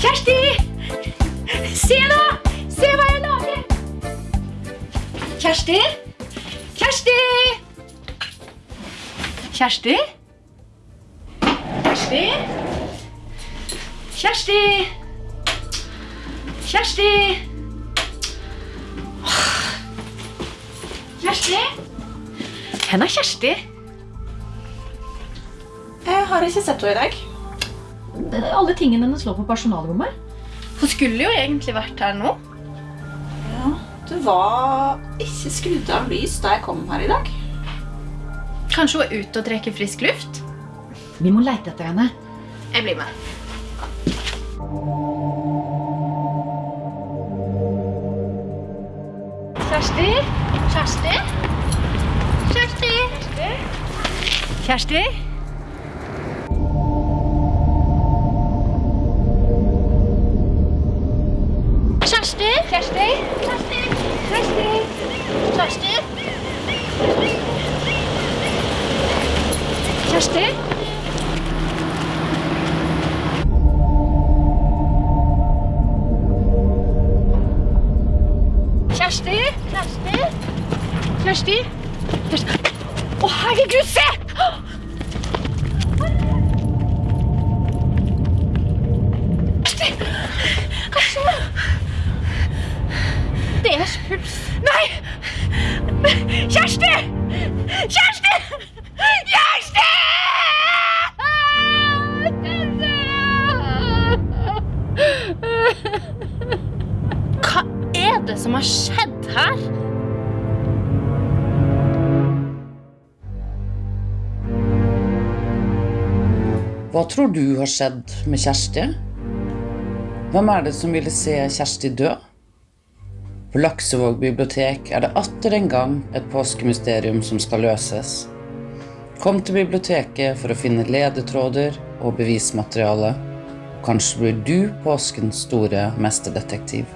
Kjersti! Se nå! Se hva jeg lager! Kjersti? Kjersti! Kjersti? Kjersti? Kjersti? Kjersti? Kjersti? Hvem er Kjersti? Jeg har ikke sett henne i dag. Alle tingene hennes lå på personalrommet. Hun skulle jo egentlig vært her nå. Ja, det var ikke skrudd av lys da jeg kom her i dag. Kanskje hun er ute og trekker frisk luft? Vi må leite etter henne. Jeg blir med. Kjersti? Kjersti? Kjersti? Kjersti? Kjersti? Kjersti? Kjersti? Kjersti? Kjersti? Kjersti? Kjersti? Kjersti? Kjersti? Å, herregud, se! Kjersti! Kjersti! Kjersti! Hva er det som har skjedd her? Hva tror du har skjedd med Kjersti? Hvem er det som ville se Kjersti dø? På Laksevåg bibliotek er det atter en gang et påskemysterium som skal løses. Kom til biblioteket for å finne ledetråder og bevismateriale. Kanskje blir du påskens store mesterdetektiv.